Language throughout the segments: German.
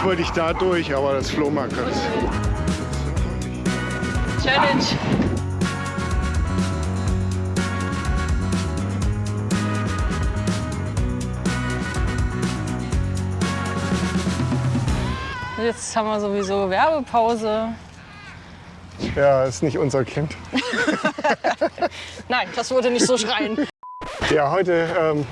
Eigentlich wollte ich da durch, aber das Flohmarkt hat. Challenge. Jetzt haben wir sowieso Werbepause. Ja, ist nicht unser Kind. Nein, das würde nicht so schreien. Ja, heute ähm,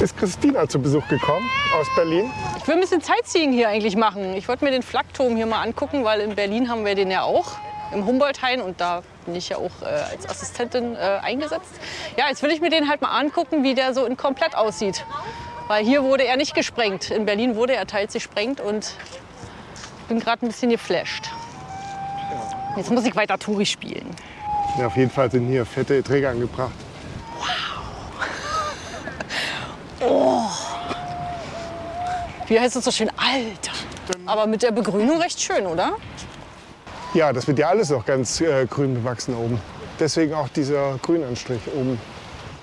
ist Christina zu Besuch gekommen aus Berlin. Ich will ein bisschen Sightseeing hier eigentlich machen. Ich wollte mir den Flakturm hier mal angucken, weil in Berlin haben wir den ja auch im Humboldt-Hain und da bin ich ja auch äh, als Assistentin äh, eingesetzt. Ja, jetzt will ich mir den halt mal angucken, wie der so in komplett aussieht. Weil hier wurde er nicht gesprengt. In Berlin wurde er teils gesprengt und bin gerade ein bisschen geflasht. Jetzt muss ich weiter Touri spielen. Ja, auf jeden Fall sind hier fette Träger angebracht. Wie heißt es so schön? Alter. Aber mit der Begrünung recht schön, oder? Ja, das wird ja alles noch ganz äh, grün bewachsen oben. Deswegen auch dieser Grünanstrich oben.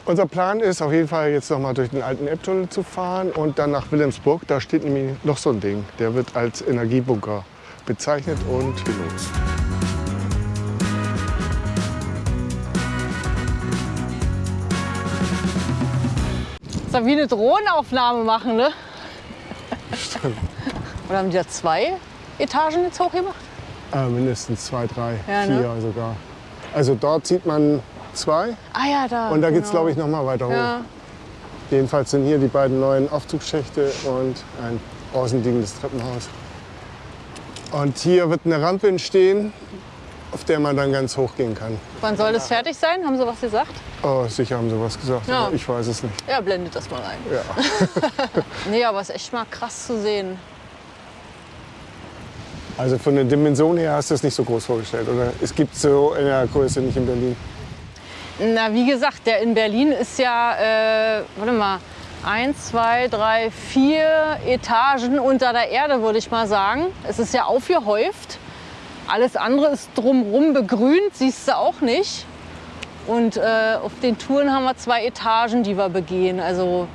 Unser Plan ist auf jeden Fall jetzt noch mal durch den alten Elbtunnel zu fahren und dann nach Wilhelmsburg. Da steht nämlich noch so ein Ding. Der wird als Energiebunker bezeichnet und genutzt. Ist wie eine Drohnenaufnahme machen, ne? Stimmt. Oder haben die da zwei Etagen jetzt hochgemacht? Äh, mindestens zwei, drei, Ja, ne? vier sogar. Also dort sieht man zwei Ah ja, da. und da geht es, genau. glaube ich, noch mal weiter hoch. Ja. Jedenfalls sind hier die beiden neuen Aufzugsschächte und ein außenliegendes Treppenhaus. Und hier wird eine Rampe entstehen, auf der man dann ganz hoch gehen kann. Wann soll das fertig sein? Haben Sie was gesagt? Oh, sicher haben sie was gesagt, Ja. ich weiß es nicht. Ja, blendet das mal ein. Ja. Nee, aber es ist echt mal krass zu sehen. Also von der Dimension her hast du es nicht so groß vorgestellt, oder? Es gibt so in der Größe nicht in Berlin. Na, wie gesagt, der in Berlin ist ja, äh, warte mal, eins, zwei, drei, vier Etagen unter der Erde, würde ich mal sagen. Es ist ja aufgehäuft. Alles andere ist drumherum begrünt, siehst du auch nicht. Und äh, auf den Touren haben wir zwei Etagen, die wir begehen. Also,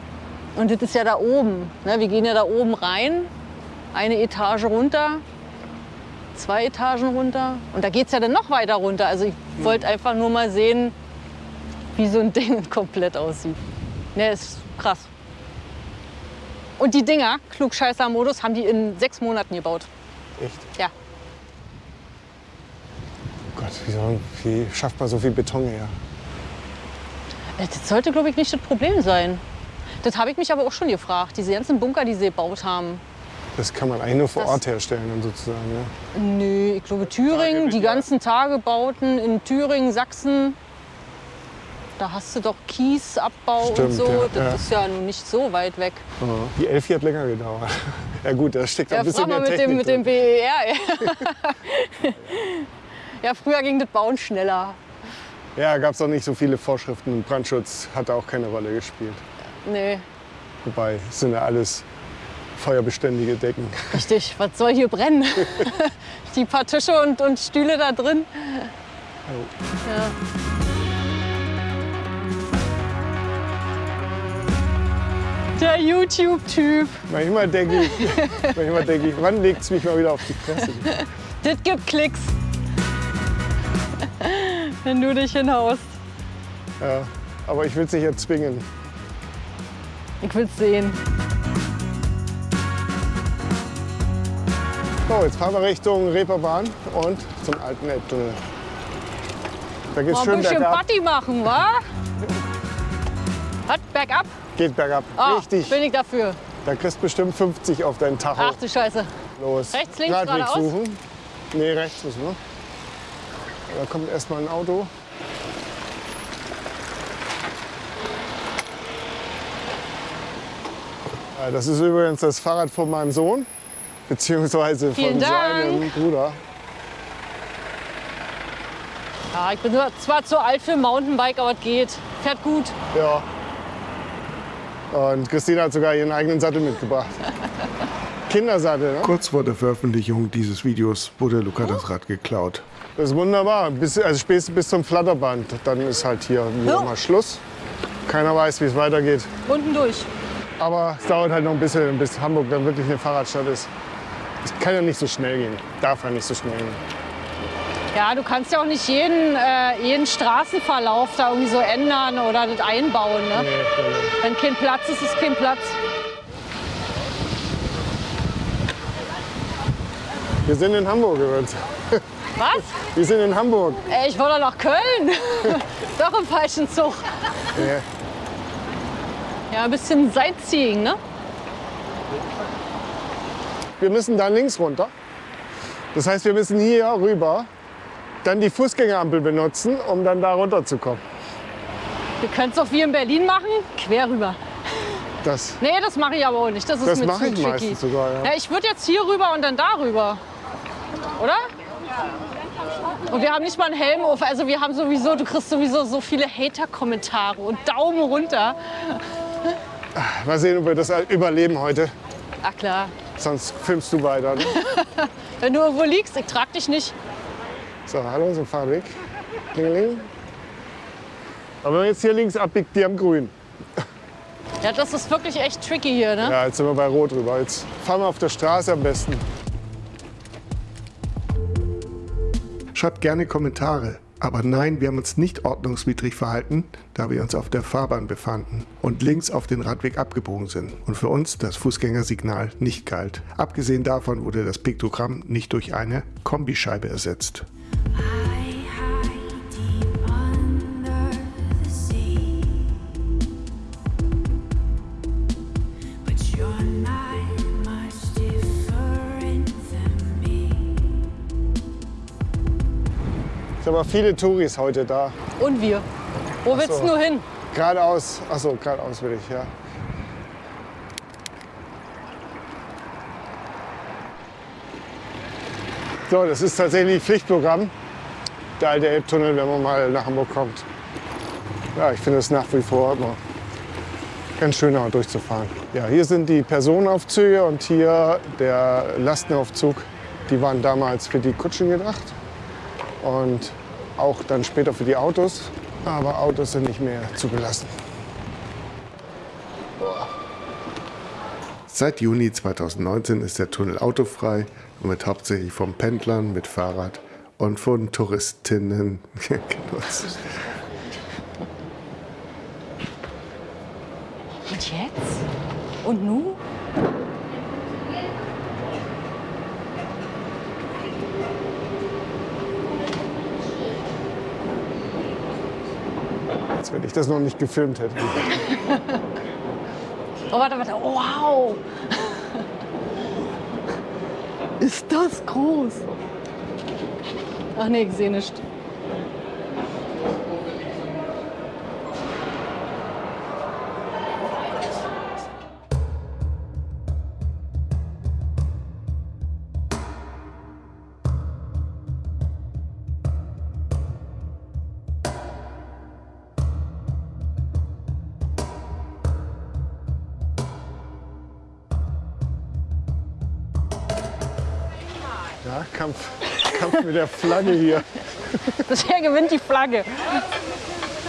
und das ist ja da oben. Ne? Wir gehen ja da oben rein, eine Etage runter, zwei Etagen runter. Und da geht es ja dann noch weiter runter. Also ich wollte einfach nur mal sehen, wie so ein Ding komplett aussieht. Ne, ist krass. Und die Dinger, Klugscheißer-Modus, haben die in sechs Monaten gebaut. Echt? Ja. Wie, soll, wie schafft man so viel Beton her? Äh, Das sollte, glaube ich, nicht das Problem sein. Das habe ich mich aber auch schon gefragt. Diese ganzen Bunker, die sie gebaut haben. Das kann man eigentlich nur vor Das- Ort herstellen, dann sozusagen. Ja. Nö, ich glaube Thüringen, die ganzen Tagebauten in Thüringen, Sachsen. Da hast du doch Kiesabbau und Stimmt, so. ja, das ja. ist ja nun nicht so weit weg. Die Elfi hat länger gedauert. Ja gut, da steckt auch Ja, ein bisschen frag mal mehr mit Technik dem, mit dem. BER. ja, früher ging das Bauen schneller. Ja, gab es auch nicht so viele Vorschriften. Brandschutz hat da auch keine Rolle gespielt. Nee, Wobei, es sind ja alles feuerbeständige Decken. richtig. Was soll hier brennen? Die paar Tische und, und Stühle da drin. Ja. Der YouTube-Typ. Manchmal denke ich, manchmal denke ich, wann legt es mich mal wieder auf die Fresse? Das gibt Klicks. Wenn du dich hinhaust. Ja, aber ich will es nicht erzwingen. Ich will's sehen. So, jetzt fahren wir Richtung Reeperbahn und zum alten Elbtunnel. Da geht's Mal ein schön bisschen bergab. Party machen, wa? Was? Bergab? Geht bergab. Ah, Richtig. bin ich dafür. Da kriegst du bestimmt 50 auf deinen Tacho. Ach du Scheiße. Los. rechts, links, geradeaus? suchen. Nee, rechts müssen wir. Da kommt erstmal ein Auto. Das ist übrigens das Fahrrad von meinem Sohn, beziehungsweise Vielen von Dank. seinem Bruder. Ja, ich bin zwar zu alt für ein Mountainbike, aber es geht. Fährt gut. Ja. Und Christina hat sogar ihren eigenen Sattel mitgebracht. Kindersattel, ne? Kurz vor der Veröffentlichung dieses Videos wurde Luca das Rad geklaut. Das ist wunderbar. Bis, also spätestens bis zum Flatterband. Dann ist halt hier Ja. mal Schluss. Keiner weiß, wie es weitergeht. Unten durch. Aber es dauert halt noch ein bisschen, bis Hamburg dann wirklich eine Fahrradstadt ist. Es kann ja nicht so schnell gehen. Darf ja nicht so schnell gehen. Ja, du kannst ja auch nicht jeden, äh, jeden Straßenverlauf da irgendwie so ändern oder das einbauen. Ne? Nee, nee, nee. Wenn kein Platz ist, ist kein Platz. Wir sind in Hamburg übrigens. Was? Wir sind in Hamburg. Ey, ich wollte nach Köln. Doch im falschen Zug. Ja. Ja, ein bisschen Sightseeing, ne? Wir müssen da links runter. Das heißt, wir müssen hier rüber, dann die Fußgängerampel benutzen, um dann da runterzukommen. Wir können es doch wie in Berlin machen, quer rüber. Das, Nee, das mache ich aber auch nicht. Das ist das mir mache ich tricky. meistens sogar. Ja. Ja, ich würde jetzt hier rüber und dann da rüber. Oder? Und wir haben nicht mal einen Helm auf. Also wir haben sowieso, du kriegst sowieso so viele Hater-Kommentare und Daumen runter. Mal sehen, ob wir das überleben heute. Ach klar. Sonst filmst du weiter. Ne? Wenn du irgendwo liegst, ich trag dich nicht. So, hallo, so Fahrweg. Klingeling. Aber wenn man jetzt hier links abbiegt, die am Grün. Ja, das ist wirklich echt tricky hier, ne? Ja, jetzt sind wir bei Rot rüber. Jetzt fahren wir auf der Straße am besten. Schreibt gerne Kommentare. Aber nein, wir haben uns nicht ordnungswidrig verhalten, da wir uns auf der Fahrbahn befanden und links auf den Radweg abgebogen sind und für uns das Fußgängersignal nicht galt. Abgesehen davon wurde das Piktogramm nicht durch eine Kombischeibe ersetzt. Sind aber viele Touris heute da. Und wir. Wo willst so. du nur hin? Geradeaus, achso, geradeaus will ich, ja. So, das ist tatsächlich Pflichtprogramm, der alte Elbtunnel, wenn man mal nach Hamburg kommt. Ja, ich finde es nach wie vor immer ganz schön, auch durchzufahren. Ja, hier sind die Personenaufzüge und hier der Lastenaufzug. Die waren damals für die Kutschen gedacht und auch dann später für die Autos. Aber Autos sind nicht mehr zugelassen. Seit Juni 2019 ist der Tunnel autofrei und wird hauptsächlich von Pendlern mit Fahrrad und von Touristinnen genutzt. Und jetzt? Und nu? Wenn ich das noch nicht gefilmt hätte. Oh, warte, warte. Oh, wow. Ist das groß? Ach nee, ich sehe nicht. Ja, Kampf, Kampf mit der Flagge hier. Bisher gewinnt die Flagge.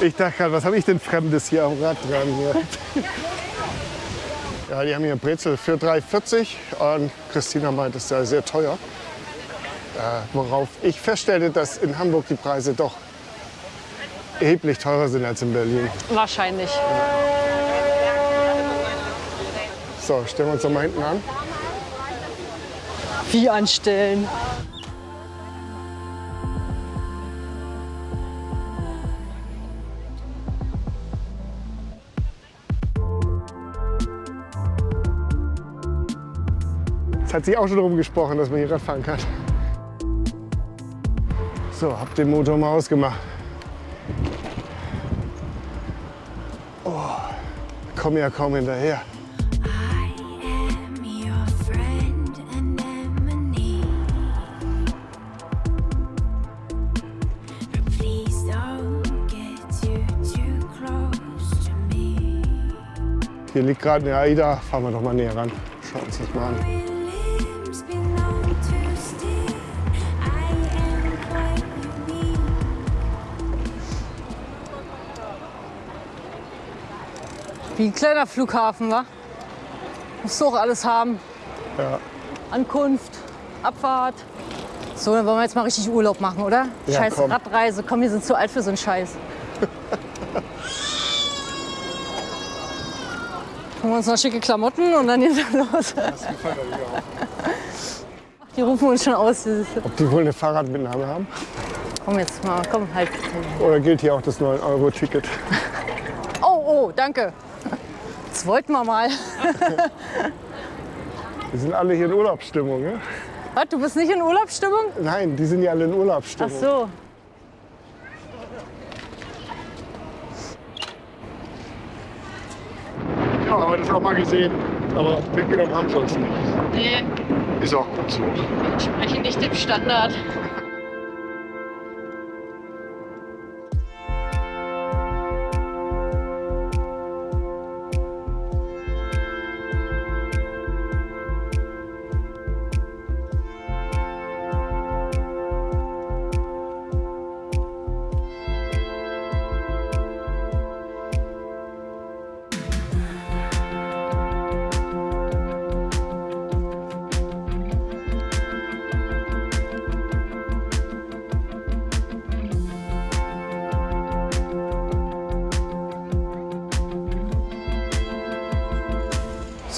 Ich dachte gerade, was habe ich denn Fremdes hier am Rad dran? Hier? Ja, die haben hier Brezel für 3,40 und Christina meint, es sei sehr teuer. Äh, worauf ich feststellte, dass in Hamburg die Preise doch erheblich teurer sind als in Berlin. Wahrscheinlich. So, stellen wir uns doch mal hinten an. Wie anstellen. Es hat sich auch schon darum gesprochen, dass man hier Rad fahren kann. So, hab den Motor mal ausgemacht. Oh, komm ja kaum hinterher. Hier liegt gerade eine AIDA. Fahren wir doch mal näher ran. Schauen uns das mal an. Wie ein kleiner Flughafen, wa? Musst du auch alles haben. Ja. Ankunft, Abfahrt. So, dann wollen wir jetzt mal richtig Urlaub machen, oder? Ja, Scheiß komm. Radreise. Komm, wir sind zu alt für so einen Scheiß. Holen wir uns noch schicke Klamotten und dann geht's los. Die rufen uns schon aus. Ob die wohl eine Fahrradmitnahme haben? Komm jetzt mal, komm halt. Oder gilt hier auch das 9-Euro-Ticket? Oh, oh, danke. Das wollten wir mal. Die sind alle hier in Urlaubsstimmung, ne? Was, du bist nicht in Urlaubsstimmung? Nein, die sind ja alle in Ach Urlaubsstimmung. so. Ja, aber das auch mal gesehen. Aber mitgenommen haben sie uns nicht. Nee, Ist auch gut so. entspreche nicht dem Standard.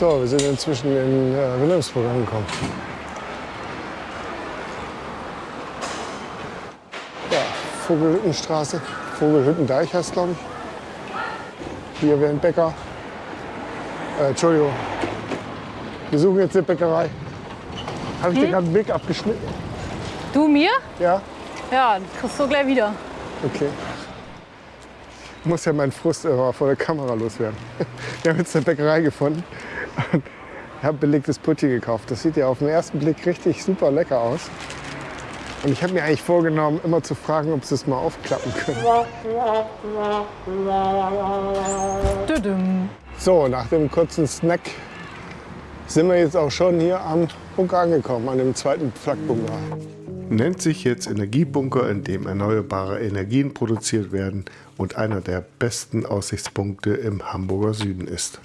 So, wir sind inzwischen in äh, Wilhelmsburg angekommen. Ja, Vogelhüttenstraße, Vogelhüttendeich heißt glaube ich. Hier wäre ein Bäcker. Äh, Entschuldigung. Wir suchen jetzt eine Bäckerei. Habe ich dir gerade einen Weg abgeschnitten? Du mir? Ja? Ja, das kriegst du gleich wieder. Okay. Ich muss ja meinen Frust vor der Kamera loswerden. Wir haben jetzt eine Bäckerei gefunden und habe belegtes Putti gekauft. Das sieht ja auf den ersten Blick richtig super lecker aus. Und ich habe mir eigentlich vorgenommen, immer zu fragen, ob sie es mal aufklappen können. So, nach dem kurzen Snack sind wir jetzt auch schon hier am Bunker angekommen, an dem zweiten Flakbunker. Nennt sich jetzt Energiebunker, in dem erneuerbare Energien produziert werden und einer der besten Aussichtspunkte im Hamburger Süden ist.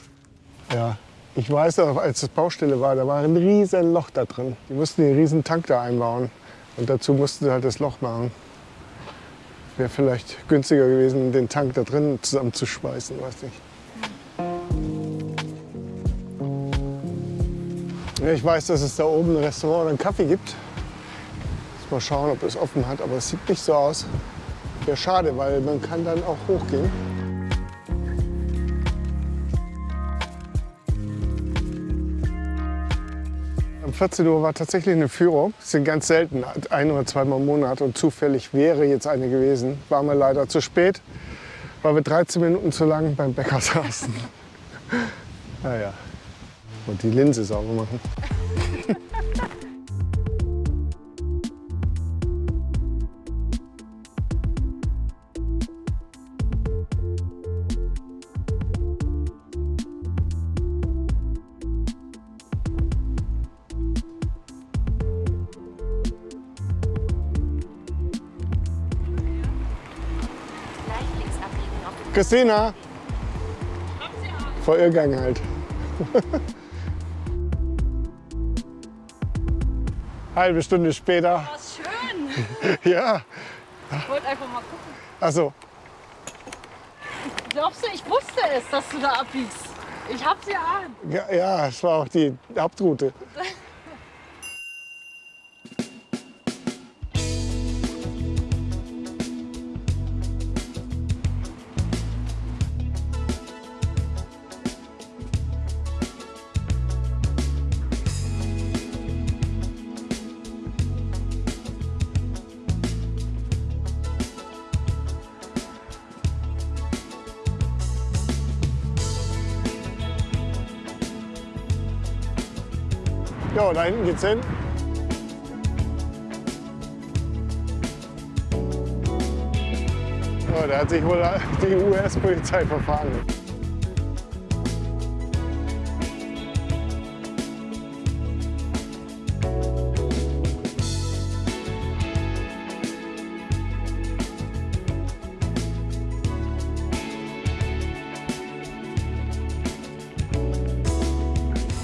Ja, ich weiß auch, als das Baustelle war, da war ein riesen Loch da drin. Die mussten den riesen Tank da einbauen. Und dazu mussten sie halt das Loch machen. Wäre vielleicht günstiger gewesen, den Tank da drin zusammenzuschweißen, weiß nicht. Ich weiß, dass es da oben ein Restaurant oder einen Kaffee gibt. Mal schauen, ob es offen hat, aber es sieht nicht so aus. Wäre schade, weil man kann dann auch hochgehen. 14 Uhr war tatsächlich eine Führung. Das sind ganz selten, ein oder zweimal im Monat. Und zufällig wäre jetzt eine gewesen. Waren wir leider zu spät, weil wir 13 Minuten zu lang beim Bäcker saßen. Naja. Und die Linse sauber machen. Christina! Vor Irrgang halt. Halbe Stunde später. Was schön. Ja, Ich wollte einfach mal gucken. also Glaubst du, ich wusste es, dass du da abbiegst? Ich hab's ja an. ja, ja, es war auch die Hauptroute. Ja, da hinten geht's hin. Oh, da hat sich wohl die US-Polizei verfahren.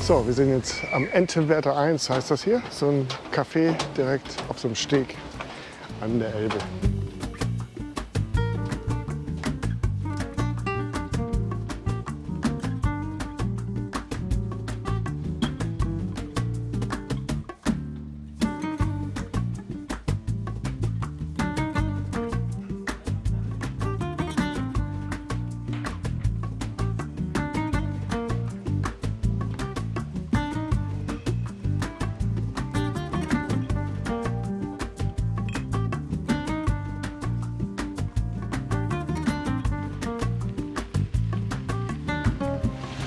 So, wir sind jetzt am Entenwerder 1, heißt das hier. So ein Café direkt auf so einem Steg an der Elbe.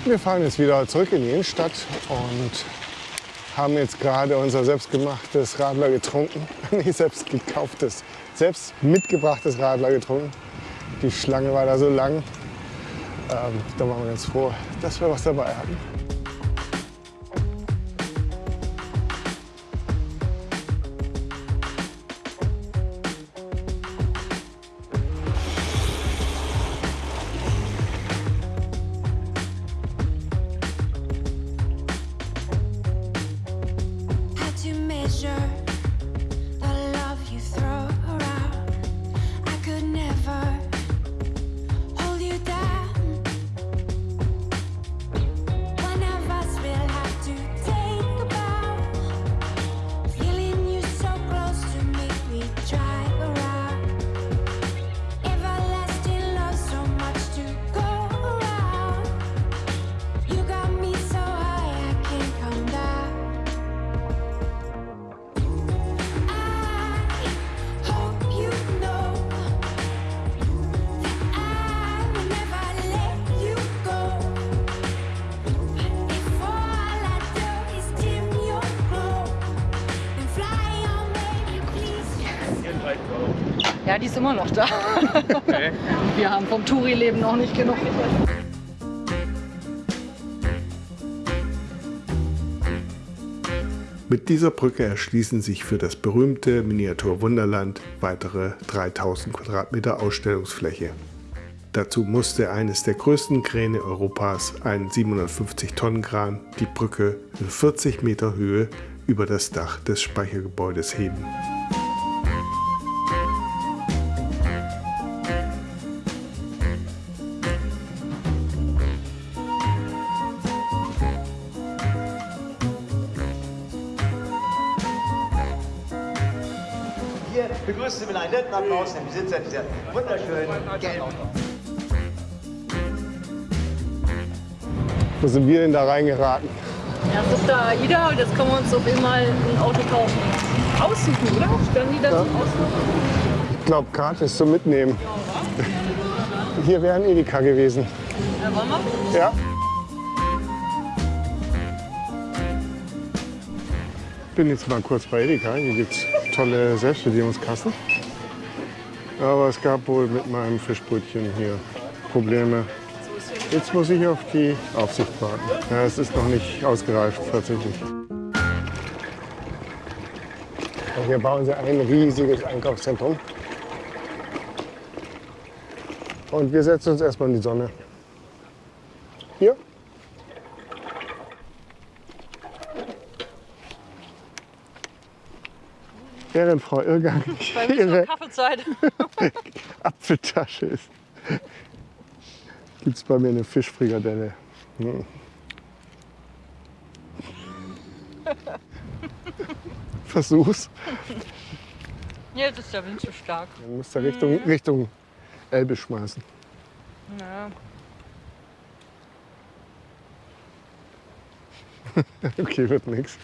Wir fahren jetzt wieder zurück in die Innenstadt und haben jetzt gerade unser selbstgemachtes Radler getrunken. Nicht selbst gekauftes, selbst mitgebrachtes Radler getrunken. Die Schlange war da so lang. Ähm, da waren wir ganz froh, dass wir was dabei hatten. Ist immer noch da. Wir haben vom Touri-Leben noch nicht genug. Mit dieser Brücke erschließen sich für das berühmte Miniaturwunderland weitere 3000 Quadratmeter Ausstellungsfläche. Dazu musste eines der größten Kräne Europas, ein 750-Tonnen-Kran, die Brücke in 40 Meter Höhe über das Dach des Speichergebäudes heben. Applaus den Besitzer dieser wunderschönen gelben Wo sind wir denn da reingeraten? Erst ist da AIDA und jetzt können wir uns auf einmal ein Auto kaufen. Aussuchen, oder? Stellen die das Aussuchen? Ich glaube, gratis zum Mitnehmen. Hier wäre ein Edeka gewesen. Ja, wollen wir? Ja. Bin jetzt mal kurz bei Edeka. Hier gibt es tolle Selbstbedienungskassen. Aber es gab wohl mit meinem Fischbrötchen hier Probleme. Jetzt muss ich auf die Aufsicht warten. Ja, es ist noch nicht ausgereift tatsächlich. Und hier bauen sie ein riesiges Einkaufszentrum. Und wir setzen uns erstmal in die Sonne. Hier. Während Frau Irrgang ihre Kaffeezeit. Apfeltasche ist, gibt es bei mir eine Fischfrikadelle. Hm. Versuch's. Jetzt ist der Wind zu stark. Dann musst du Richtung, Richtung Elbe schmeißen. Ja. Okay, wird nichts.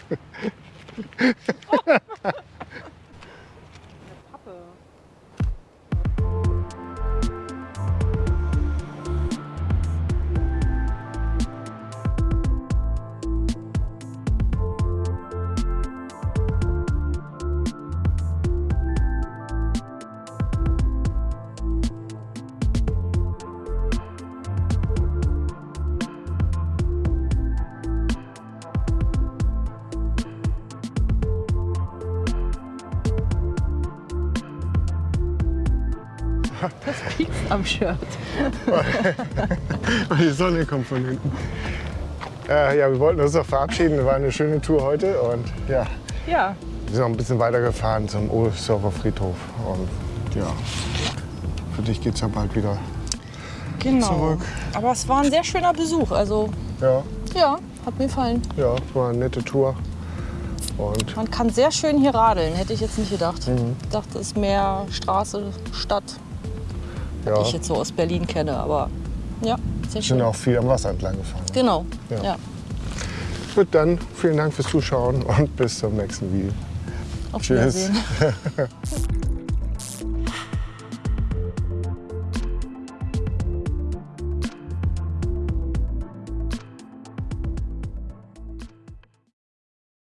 Shirt. Die Sonne kommt von hinten. Äh, ja, wir wollten uns noch verabschieden. War eine schöne Tour heute und ja, Ja. wir sind noch ein bisschen weitergefahren zum Ohlsdorfer Friedhof. Und ja, für dich geht's ja bald wieder. Genau. Zurück. Aber es war ein sehr schöner Besuch. Also Ja, ja, hat mir gefallen. ja, war eine nette Tour. Und Man kann sehr schön hier radeln, hätte ich jetzt nicht gedacht. Mhm. Ich dachte, es ist mehr Straße, Stadt, ja, die ich jetzt so aus Berlin kenne. Aber ja, sehr sind schön. auch viel am Wasser entlang gefahren. Genau. Ja. Ja. Gut, dann vielen Dank fürs Zuschauen und bis zum nächsten Video. Auf Tschüss. Wiedersehen.